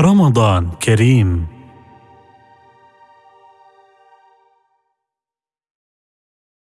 رمضان كريم.